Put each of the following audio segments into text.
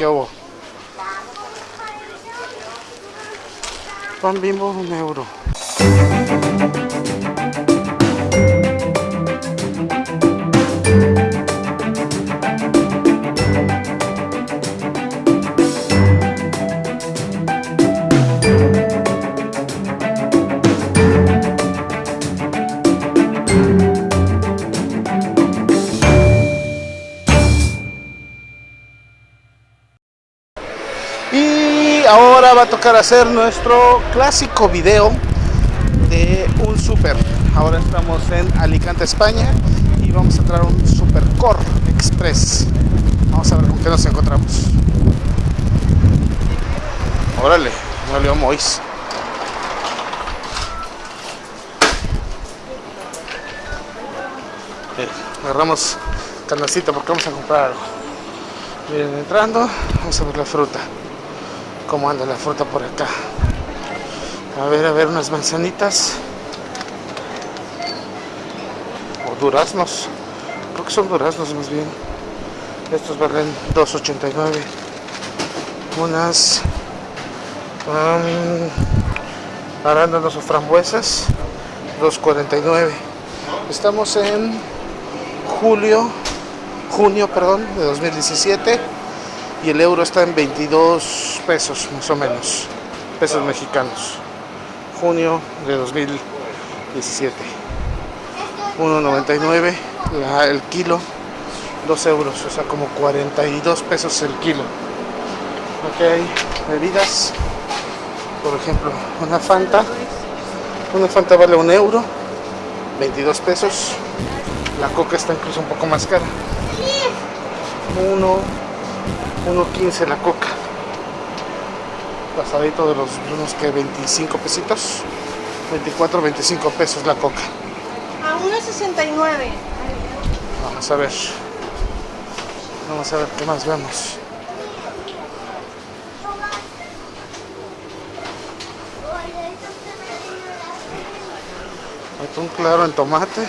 ¿Qué hubo? Pan bimbo, un euro. Ahora va a tocar hacer nuestro clásico video de un super. Ahora estamos en Alicante, España y vamos a entrar a un Supercore Express. Vamos a ver con qué nos encontramos. Órale, leo Mois. Eh, agarramos canacita porque vamos a comprar algo. Miren, entrando, vamos a ver la fruta. Cómo anda la fruta por acá. A ver, a ver, unas manzanitas. O duraznos. Creo que son duraznos más bien. Estos valen 2.89. Unas um, arándanos o frambuesas 2.49. Estamos en julio, junio, perdón, de 2017 y el euro está en 22 pesos más o menos, pesos mexicanos. Junio de 2017. 1.99 la- el kilo, 2 euros, o sea como 42 pesos el kilo. Ok, bebidas, por ejemplo, una Fanta, una Fanta vale un euro, 22 pesos. La coca está incluso un poco más cara. 1, 1.15 la coca. Pasadito de los unos que 25 pesitos. 24, 25 pesos la coca. A 1.69. Vamos a ver. Vamos a ver qué más vemos. Atún claro en tomate.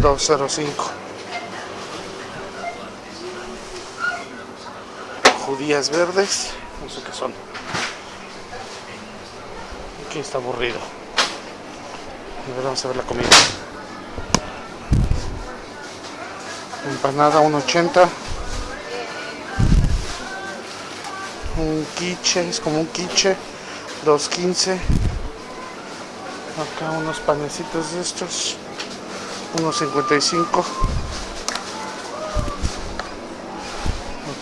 205. Judías verdes. No sé qué son. Aquí está aburrido. A ver, vamos a ver la comida. Empanada 1.80. Un quiche, es como un quiche. 2.15. Acá unos panecitos de estos. 1.55.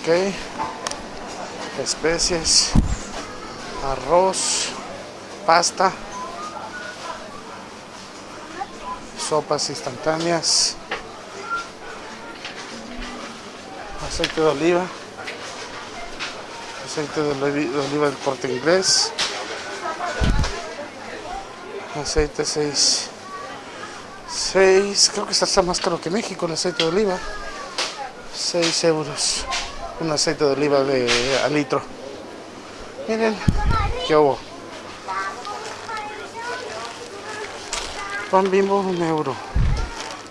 Ok. Especies. Arroz. Pasta. Sopas instantáneas. aceite de oliva, aceite de oli- de oliva del corte inglés, aceite 6, 6, creo que está más caro que México el aceite de oliva, 6 euros, un aceite de oliva de a litro. Miren, qué hubo. Pan bimbo, un euro.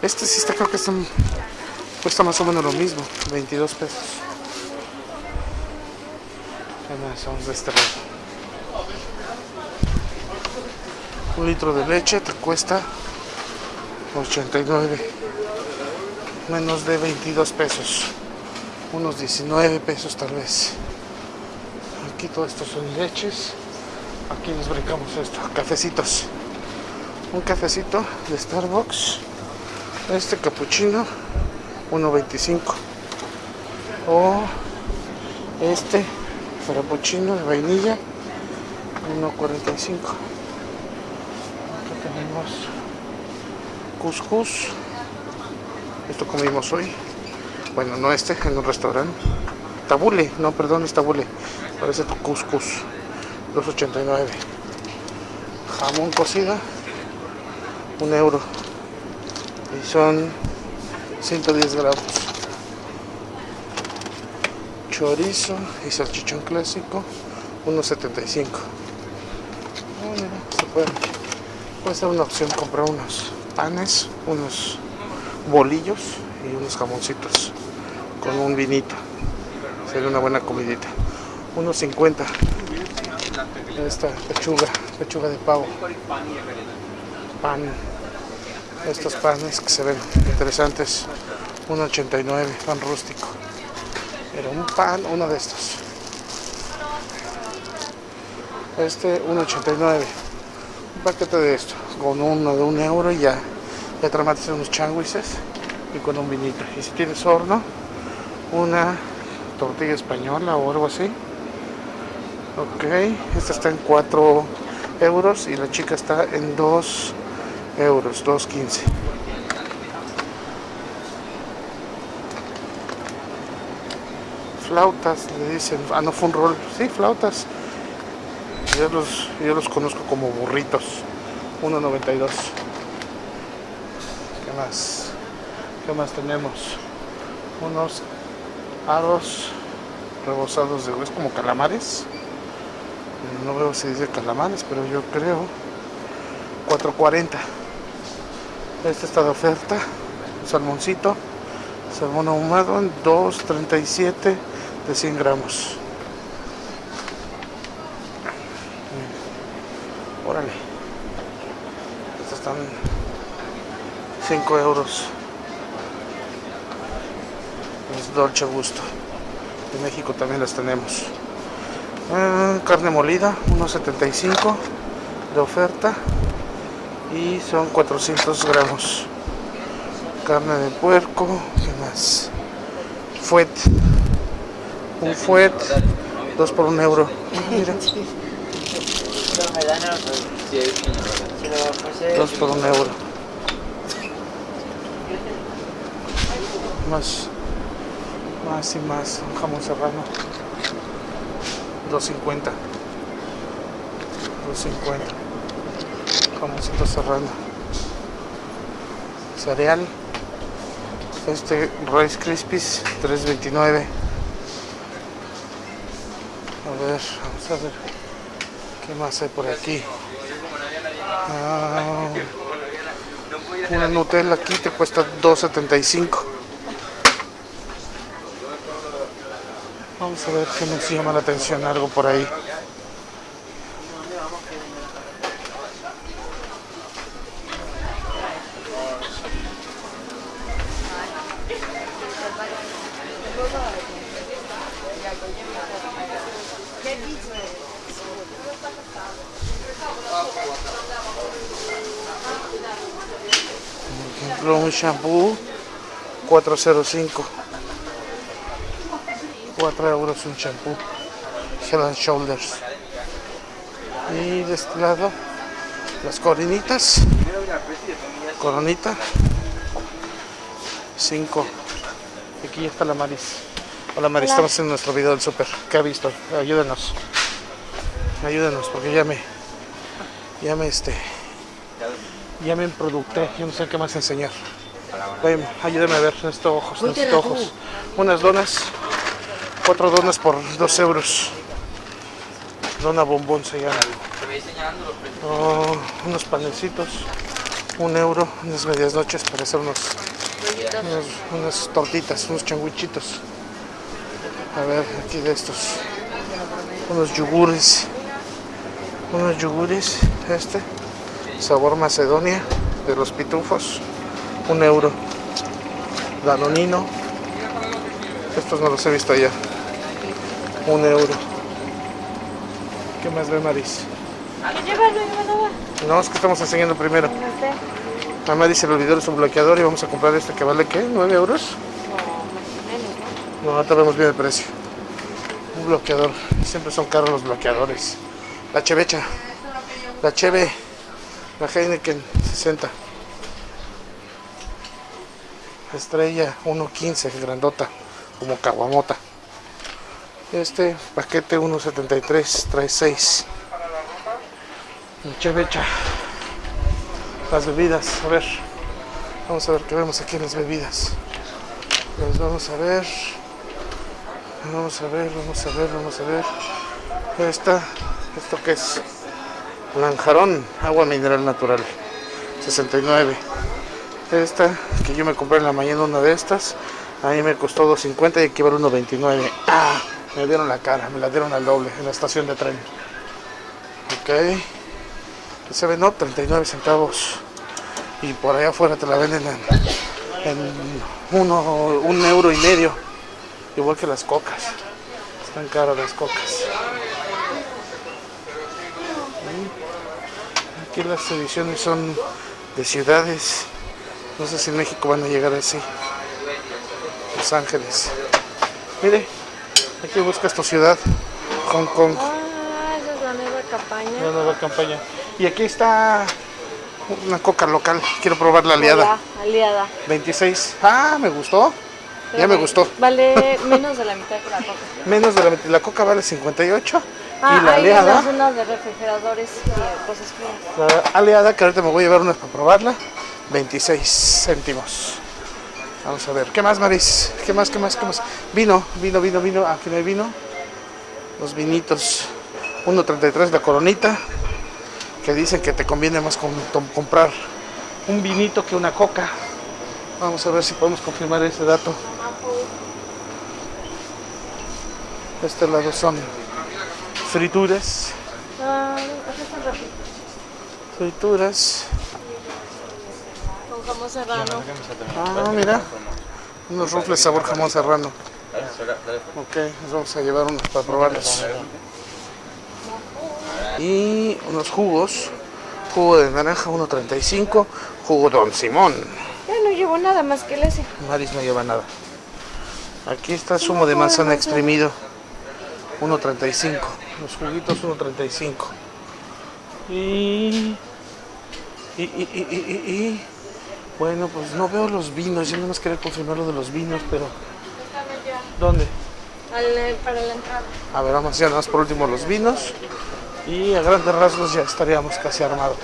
Este sí está, creo que Cuesta más o menos lo mismo, 22 pesos. Vamos de este lado. Un litro de leche te cuesta 89, menos de 22 pesos, unos 19 pesos tal vez. Aquí todo esto son leches, aquí nos brincamos esto, cafecitos. Un cafecito de Starbucks, este capuchino 1.25 o este frappuccino de vainilla 1.45 acá tenemos couscous. Esto comimos hoy bueno no este en un restaurante. Tabule no perdón es tabule. Parece tu couscous 2.89 jamón cocido un euro. Y son 110 gramos. Chorizo y salchichón clásico 1.75 Ah, mira, se puede, puede ser una opción comprar unos panes unos bolillos y unos jamoncitos con un vinito sería una buena comidita. 1.50. Esta pechuga, pechuga de pavo. Pan. Estos panes que se ven interesantes. 1.89, pan rústico. Pero un pan, uno de estos. Este 1.89. Un paquete de esto. Con uno de un euro y ya. Ya tramates unos changuises y con un vinito. Y si tienes horno, una tortilla española o algo así. Ok, esta está en 4 euros y la chica está en 2 euros, 2.15. Flautas, le dicen, ah no fue un rol, sí, flautas. Yo los, yo los conozco como burritos, 1.92. ¿Qué más? ¿Qué más tenemos? Unos aros rebozados de es como calamares. No veo si dice calamares, pero yo creo 4.40. Este está de oferta. Salmoncito. Salmón ahumado en 2.37 de 100 gramos. Órale. Estos están 5 euros. Dolce Gusto. En México también las tenemos. Eh, carne molida, 1.75 de oferta. Y son 400 gramos. Carne de puerco. ¿Qué más? Fuet. Un fuet. 2 por 1 euro. Mira. 2 por 1 euro. Más más. Y más un jamón serrano 2.50 2.50 jamoncito serrano cereal. Este Rice Krispies 3.29 a ver vamos a ver. Qué más hay por aquí ah, una Nutella aquí te cuesta 2.75 Vamos a ver qué nos llama la atención, algo por ahí. Por ejemplo, un shampoo 405 4 euros un champú. Head and Shoulders. Y de este lado las coronitas. Coronita. 5 aquí ya está la Maris. Hola Maris, estamos en nuestro video del super ¿qué ha visto? ayúdenos. Ayúdenos porque ya me ya me este ya me producté yo no sé qué más enseñar. Ven, ayúdeme a ver estos ojos, estos ojos. Unas donas Cuatro donas por dos euros. Dona bombón se llama. Oh, unos panecitos. Un euro. Unas medias noches para hacer unos, unas tortitas, unos changuichitos. A ver, aquí de estos. Unos yogures. Unos yogures. Este. Sabor Macedonia. De los pitufos. Un euro. Danonino. Estos no los he visto allá un euro. ¿Qué más ve Maris? No, es que estamos enseñando primero. A Maris se le olvidó su bloqueador y vamos a comprar este que vale ¿qué? ¿9 euros? No, ahorita vemos bien el precio. Un bloqueador. Siempre son caros los bloqueadores. La chevecha. La cheve. La Heineken 60. Estrella 1.15, grandota. Como caguamota. Este paquete 1.73 trae 6. Chevecha. Las bebidas, a ver. Vamos a ver qué vemos aquí en las bebidas. Pues vamos a ver. Vamos a ver, vamos a ver, vamos a ver. Esta, ¿esto qué es? Lanjarón, agua mineral natural. 69. Esta, que yo me compré en la mañana una de estas, Ahí me costó 2.50 y aquí vale 1.29. Ah, me dieron la cara, me la dieron al doble en la estación de tren. Ok. Se ve, no, 39 centavos. Y por allá afuera te la venden en, en uno, un euro y medio. Igual que las cocas. Están caras las cocas. Aquí las ediciones son de ciudades. No sé si en México van a llegar así. Los Ángeles. Mire, aquí buscas tu ciudad. Hong Kong. Ah, esa es la nueva campaña. Una nueva campaña. Y aquí está una coca local. Quiero probar la aliada. Hola, aliada. 26. Ah, me gustó. Ya me gustó. Vale menos de la mitad que la coca. Menos de la, la coca vale 58. Ah, y la hay aliada, unas zonas de refrigeradores y cosas frías. la aliada, que ahorita me voy a llevar unas para probarla, 26 céntimos. Vamos a ver. ¿Qué más, Maris? ¿Qué más, qué más, qué más? Vino, vino, vino, vino. Aquí no hay vino. Los vinitos. 1.33 la coronita. Que dicen que te conviene más comprar un vinito que una coca. Vamos a ver si podemos confirmar ese dato. De este lado son frituras. Ah. Frituras. Con jamón serrano. Ah, mira. Unos rufles sabor jamón serrano. Ok, nos vamos a llevar unos para probarlos. Y unos jugos. Jugo de naranja 1.35. Jugo Don Simón. Ya no llevo nada más que el ese. Maris no lleva nada. Aquí está zumo de manzana exprimido. 1.35. Los juguitos 1.35. Y, y, y, y, y, y- y- Bueno, pues no veo los vinos. Yo no más quería confirmar lo de los vinos, pero... ¿Dónde? Al- para la entrada. A ver, vamos ya nada más por último los vinos. Y a grandes rasgos ya estaríamos casi armados.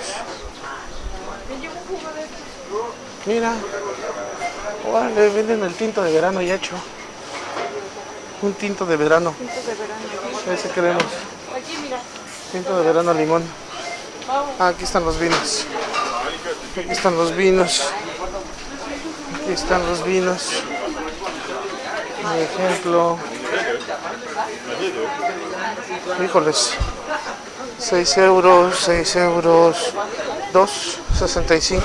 Mira. Órale, venden el tinto de verano ya hecho. Un tinto de verano. Tintos de verano. Ese queremos. Aquí, mira. Tinto de verano limón. Ah, aquí están los vinos. Aquí están los vinos. Aquí están los vinos. Por ejemplo. Híjoles. 6 euros, 6 euros, 2.65.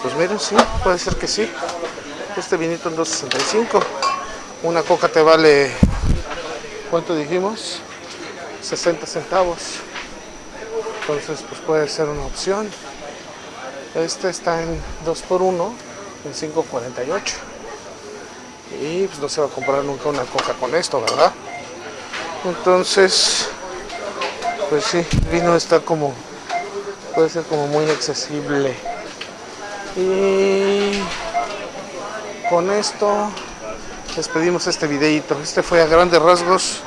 Pues miren, sí, puede ser que sí. Este vinito en 2.65. Una coca te vale, ¿cuánto dijimos? 60 centavos. Entonces, pues puede ser una opción. Este está en 2x1 en 5.48. Y pues no se va a comprar nunca una coca con esto, ¿verdad? Entonces, pues sí, el vino está como, puede ser como muy accesible. Y con esto despedimos este videito. Este fue a grandes rasgos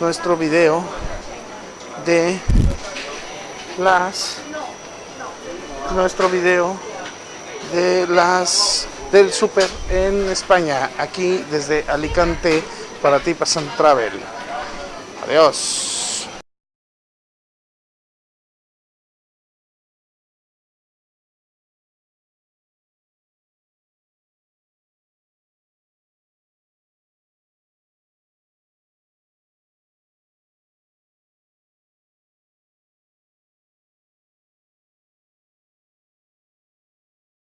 nuestro video de las nuestro video de las del super en España aquí desde Alicante para ti Pasan Travel. Adiós